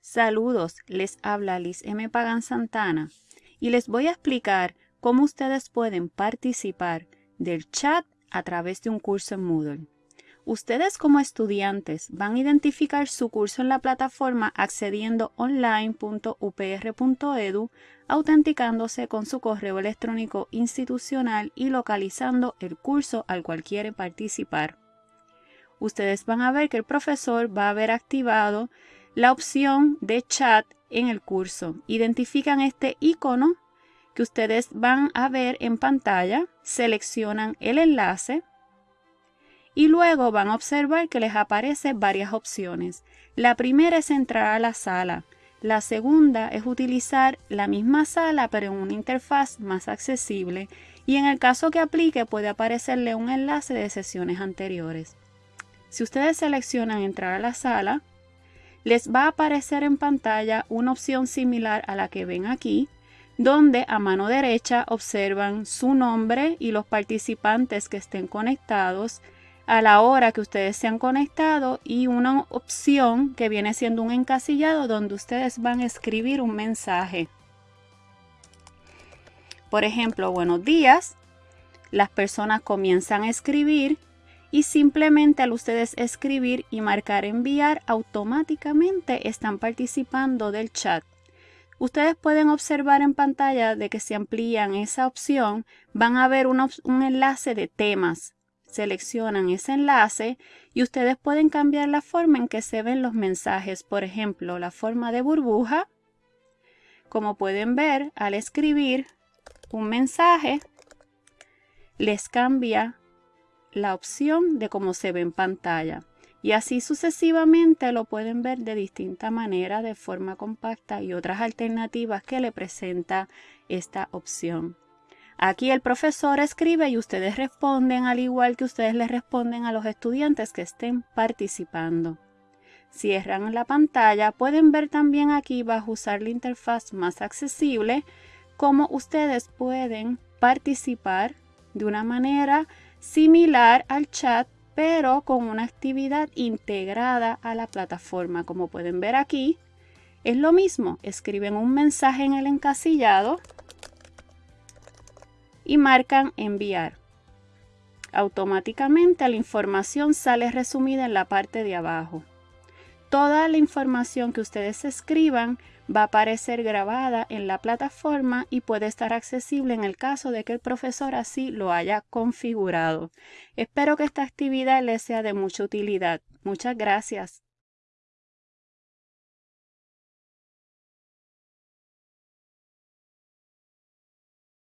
Saludos, les habla Liz M. Pagan Santana y les voy a explicar cómo ustedes pueden participar del chat a través de un curso en Moodle. Ustedes como estudiantes van a identificar su curso en la plataforma accediendo online.upr.edu, autenticándose con su correo electrónico institucional y localizando el curso al cual quieren participar. Ustedes van a ver que el profesor va a haber activado la opción de chat en el curso. Identifican este icono que ustedes van a ver en pantalla, seleccionan el enlace y luego van a observar que les aparecen varias opciones. La primera es entrar a la sala. La segunda es utilizar la misma sala pero en una interfaz más accesible y en el caso que aplique puede aparecerle un enlace de sesiones anteriores. Si ustedes seleccionan entrar a la sala, les va a aparecer en pantalla una opción similar a la que ven aquí, donde a mano derecha observan su nombre y los participantes que estén conectados, a la hora que ustedes se han conectado y una opción que viene siendo un encasillado donde ustedes van a escribir un mensaje. Por ejemplo, buenos días. Las personas comienzan a escribir y simplemente al ustedes escribir y marcar enviar automáticamente están participando del chat. Ustedes pueden observar en pantalla de que si amplían esa opción van a ver un, un enlace de temas. Seleccionan ese enlace y ustedes pueden cambiar la forma en que se ven los mensajes. Por ejemplo, la forma de burbuja. Como pueden ver, al escribir un mensaje, les cambia la opción de cómo se ve en pantalla. Y así sucesivamente lo pueden ver de distinta manera, de forma compacta y otras alternativas que le presenta esta opción. Aquí el profesor escribe y ustedes responden al igual que ustedes le responden a los estudiantes que estén participando. Cierran la pantalla, pueden ver también aquí bajo usar la interfaz más accesible cómo ustedes pueden participar de una manera similar al chat, pero con una actividad integrada a la plataforma. Como pueden ver aquí, es lo mismo. Escriben un mensaje en el encasillado y marcan enviar. Automáticamente la información sale resumida en la parte de abajo. Toda la información que ustedes escriban va a aparecer grabada en la plataforma y puede estar accesible en el caso de que el profesor así lo haya configurado. Espero que esta actividad les sea de mucha utilidad. Muchas gracias.